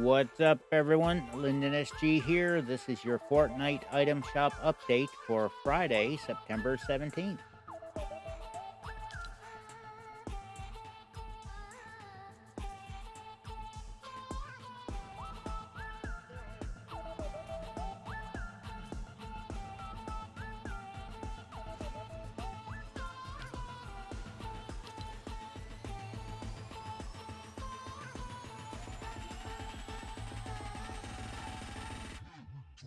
What's up, everyone? Lyndon SG here. This is your Fortnite item shop update for Friday, September 17th.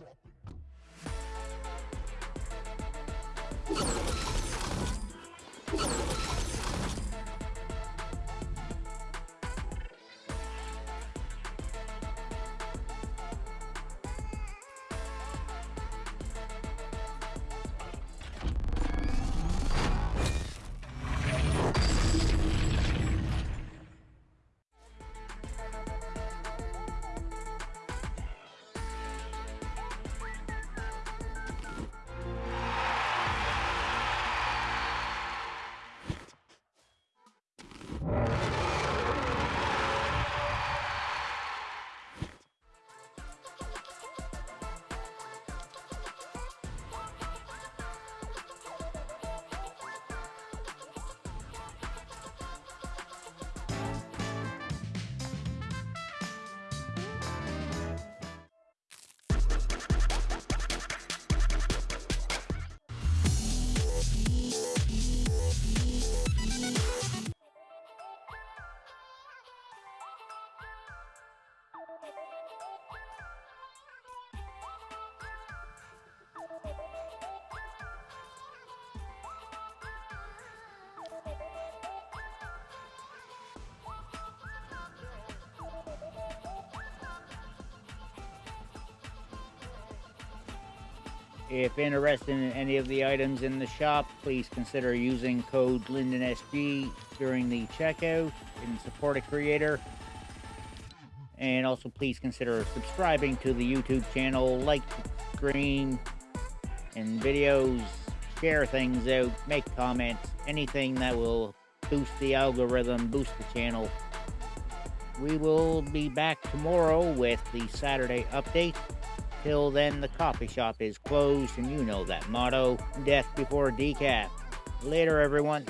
dropping. If interested in any of the items in the shop, please consider using code LyndonSG during the checkout and support a creator. And also please consider subscribing to the YouTube channel, like the stream and videos, share things out, make comments, anything that will boost the algorithm, boost the channel. We will be back tomorrow with the Saturday update. Till then, the coffee shop is closed, and you know that motto death before decaf. Later, everyone.